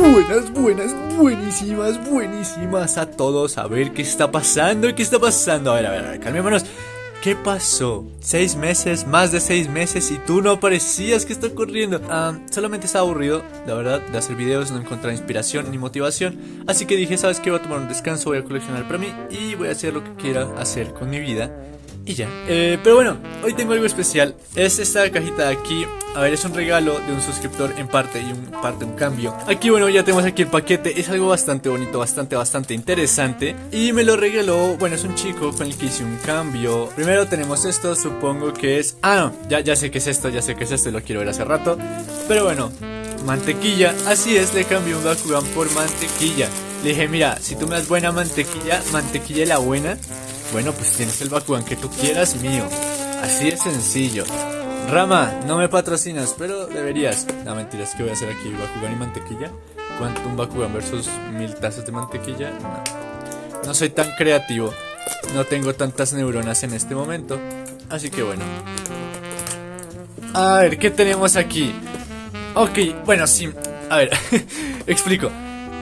Buenas, buenas, buenísimas, buenísimas a todos. A ver qué está pasando, qué está pasando. A ver, a ver, a ver, calmémonos. ¿Qué pasó? Seis meses, más de seis meses y tú no aparecías. ¿Qué está ocurriendo? Ah, solamente estaba aburrido, la verdad, de hacer videos, no encontrar inspiración ni motivación. Así que dije, ¿sabes qué? Voy a tomar un descanso, voy a coleccionar para mí y voy a hacer lo que quiera hacer con mi vida. Y ya. Eh, pero bueno, hoy tengo algo especial. Es esta cajita de aquí. A ver, es un regalo de un suscriptor en parte y un parte un cambio. Aquí, bueno, ya tenemos aquí el paquete. Es algo bastante bonito, bastante, bastante interesante. Y me lo regaló, bueno, es un chico con el que hice un cambio. Primero tenemos esto, supongo que es... Ah, no, ya, ya sé que es esto, ya sé que es esto, lo quiero ver hace rato. Pero bueno, mantequilla. Así es, le cambié un Bakugan por mantequilla. Le dije, mira, si tú me das buena mantequilla, mantequilla la buena bueno, pues tienes el Bakugan que tú quieras mío. Así de sencillo. Rama, no me patrocinas, pero deberías. No, mentiras, ¿qué voy a hacer aquí? ¿Bakugan y mantequilla? ¿Cuánto un Bakugan versus mil tazas de mantequilla? No. no soy tan creativo. No tengo tantas neuronas en este momento. Así que bueno. A ver, ¿qué tenemos aquí? Ok, bueno, sí. A ver, explico.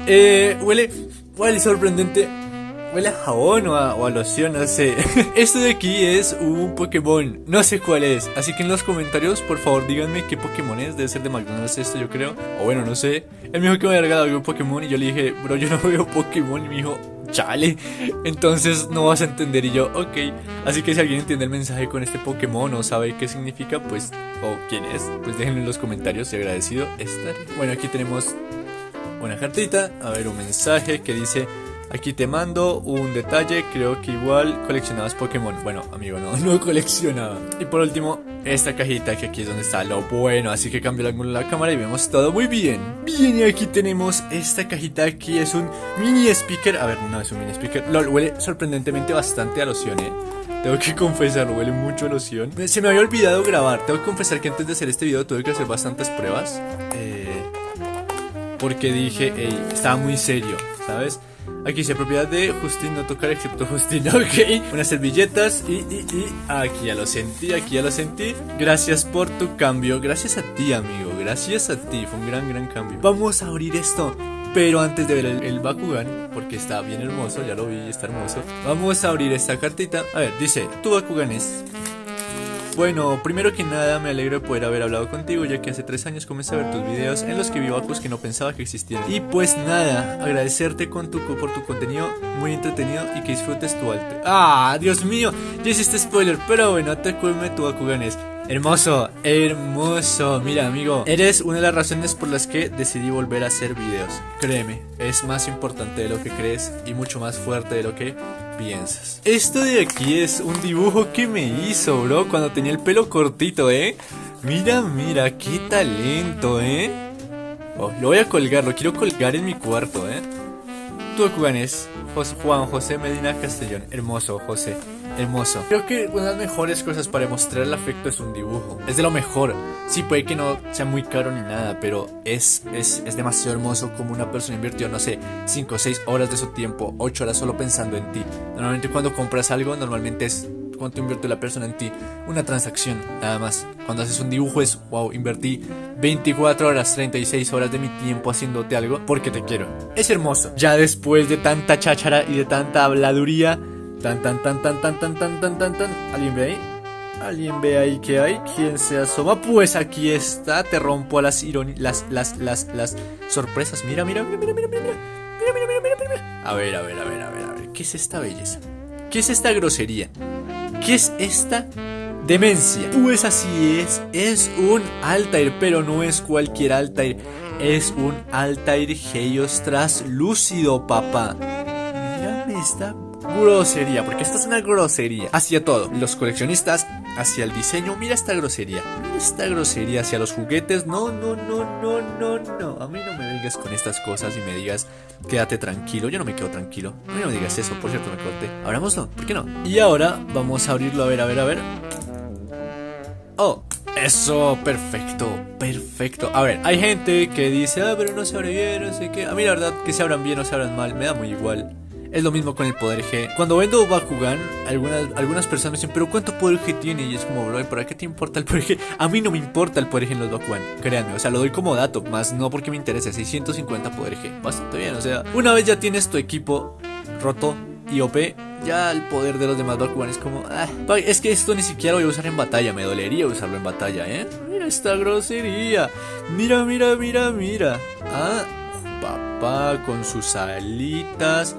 Eh, huele, huele sorprendente Huele a jabón o a, loción, no sé. Esto de aquí es un Pokémon. No sé cuál es. Así que en los comentarios, por favor, díganme qué Pokémon es. Debe ser de McDonald's esto, yo creo. O bueno, no sé. Él me que me había regalado un Pokémon. Y yo le dije, bro, yo no veo Pokémon. Y me dijo, chale. Entonces no vas a entender. Y yo, ok. Así que si alguien entiende el mensaje con este Pokémon o sabe qué significa, pues, o quién es, pues déjenlo en los comentarios. Y agradecido estaré. Bueno, aquí tenemos una cartita. A ver, un mensaje que dice. Aquí te mando un detalle, creo que igual coleccionabas Pokémon. Bueno, amigo, no, no coleccionaba. Y por último, esta cajita que aquí es donde está lo bueno. Así que cambio el ángulo de la cámara y vemos todo muy bien. Bien, y aquí tenemos esta cajita aquí. Es un mini speaker. A ver, no es un mini speaker. Lo huele sorprendentemente bastante a loción, eh. Tengo que confesarlo, huele mucho a loción. Se me había olvidado grabar. Tengo que confesar que antes de hacer este video tuve que hacer bastantes pruebas. Eh, porque dije, ey, estaba muy serio, ¿sabes? Aquí dice propiedad de Justin, no tocar excepto Justin, ok. Unas servilletas y, y, y, aquí ya lo sentí, aquí ya lo sentí. Gracias por tu cambio, gracias a ti amigo, gracias a ti, fue un gran, gran cambio. Vamos a abrir esto. Pero antes de ver el, el, Bakugan, porque está bien hermoso, ya lo vi, está hermoso. Vamos a abrir esta cartita. A ver, dice, tu Bakugan es bueno, primero que nada me alegro de poder haber hablado contigo ya que hace tres años comencé a ver tus videos en los que vi bajos que no pensaba que existieran. Y pues nada, agradecerte con por tu contenido muy entretenido y que disfrutes tu alto. ¡Ah, Dios mío! Ya hiciste spoiler, pero bueno, te cuelme tu Bakuganes. Hermoso, hermoso. Mira, amigo, eres una de las razones por las que decidí volver a hacer videos. Créeme, es más importante de lo que crees y mucho más fuerte de lo que piensas. Esto de aquí es un dibujo que me hizo, bro, cuando tenía el pelo cortito, ¿eh? Mira, mira, qué talento, ¿eh? Oh, lo voy a colgar, lo quiero colgar en mi cuarto, ¿eh? Cubanes, Juan José Medina Castellón. Hermoso, José hermoso. Creo que una de las mejores cosas para demostrar el afecto es un dibujo. Es de lo mejor. Sí, puede que no sea muy caro ni nada, pero es, es, es demasiado hermoso como una persona invirtió, no sé, 5 o 6 horas de su tiempo, 8 horas solo pensando en ti. Normalmente cuando compras algo, normalmente es cuánto invierte la persona en ti. Una transacción, nada más. Cuando haces un dibujo es, wow, invertí 24 horas, 36 horas de mi tiempo haciéndote algo porque te quiero. Es hermoso. Ya después de tanta cháchara y de tanta habladuría, Tan, tan, tan, tan, tan, tan, tan, tan, tan, tan. ¿Alguien ve ahí? ¿Alguien ve ahí que hay? ¿Quién se asoma? Pues aquí está. Te rompo las ironías, las, las, las, las sorpresas. Mira, mira, mira, mira, mira, mira. Mira, mira, mira, mira, mira. A ver, a ver, a ver, a ver, a ver. ¿Qué es esta belleza? ¿Qué es esta grosería? ¿Qué es esta demencia? Pues así es. Es un Altair, pero no es cualquier Altair. Es un Altair Heios translúcido, papá. Mírame esta grosería, porque esta es una grosería hacia todo. Los coleccionistas, hacia el diseño, mira esta grosería. Mira esta grosería hacia los juguetes. No, no, no, no, no, no. A mí no me vengas con estas cosas y me digas, quédate tranquilo. Yo no me quedo tranquilo. A mí no me digas eso, por cierto, me corté. Abrámoslo, ¿por qué no? Y ahora vamos a abrirlo, a ver, a ver, a ver. Oh, eso, perfecto, perfecto. A ver, hay gente que dice, ah, pero no se abre bien, no sé qué. A mí la verdad que se abran bien o se abran mal, me da muy igual. Es lo mismo con el poder G. Cuando vendo Bakugan, algunas, algunas personas dicen, pero ¿cuánto poder G tiene? Y es como, bro, ¿para qué te importa el poder G? A mí no me importa el poder G en los Bakugan, créanme. O sea, lo doy como dato, más no porque me interese. 650 poder G, bastante bien. O sea, una vez ya tienes tu equipo roto y OP, ya el poder de los demás Bakugan es como, ah, es que esto ni siquiera lo voy a usar en batalla, me dolería usarlo en batalla, ¿eh? Mira esta grosería, mira, mira, mira, mira. Ah, papá con sus alitas,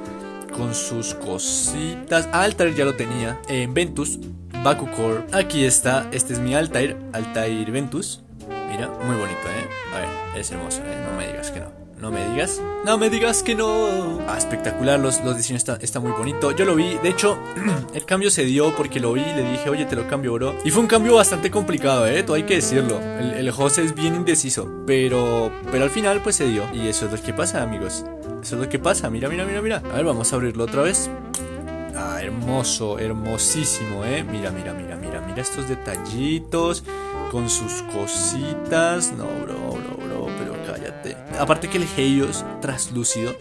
con sus cositas. Altair ya lo tenía en Ventus, Bakucore. Aquí está, este es mi Altair, Altair Ventus. Mira, muy bonito, ¿eh? A ver, es hermoso, ¿eh? No me digas que no. No me digas. No me digas que no. Ah, espectacular. Los, los diseños están está muy bonito. Yo lo vi. De hecho, el cambio se dio porque lo vi y le dije, oye, te lo cambio, bro. Y fue un cambio bastante complicado, eh. Todo hay que decirlo. El, el José es bien indeciso. Pero, pero al final, pues se dio. Y eso es lo que pasa, amigos. Eso es lo que pasa. Mira, mira, mira, mira. A ver, vamos a abrirlo otra vez. Ah, hermoso, hermosísimo, eh. Mira, mira, mira, mira. Mira estos detallitos con sus cositas. No, bro, bro, bro, Aparte que el Heios traslúcido,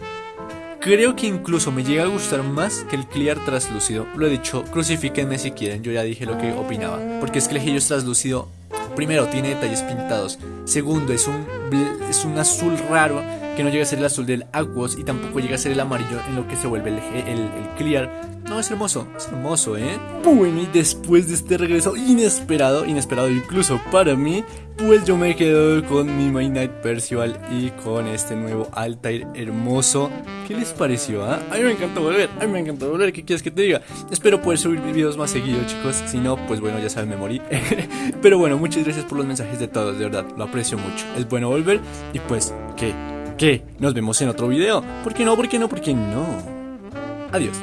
creo que incluso me llega a gustar más que el Clear traslúcido. Lo he dicho, crucifíquenme si quieren, yo ya dije lo que opinaba. Porque es que el Heios traslúcido, primero, tiene detalles pintados. Segundo, es un, es un azul raro que no llega a ser el azul del Aquos y tampoco llega a ser el amarillo en lo que se vuelve el, el, el Clear. No, es hermoso, es hermoso, ¿eh? Bueno, y después de este regreso inesperado, inesperado incluso para mí, pues yo me quedo con mi Main Knight Percival y con este nuevo Altair hermoso. ¿Qué les pareció, ah? A me encantó volver, a mí me encantó volver, ¿qué quieres que te diga? Espero poder subir videos más seguidos, chicos. Si no, pues bueno, ya saben, me morí. Pero bueno, muchas gracias por los mensajes de todos, de verdad, lo aprecio mucho. Es bueno volver y pues, ¿qué? ¿Qué? Nos vemos en otro video. ¿Por qué no? ¿Por qué no? ¿Por qué no? Adiós.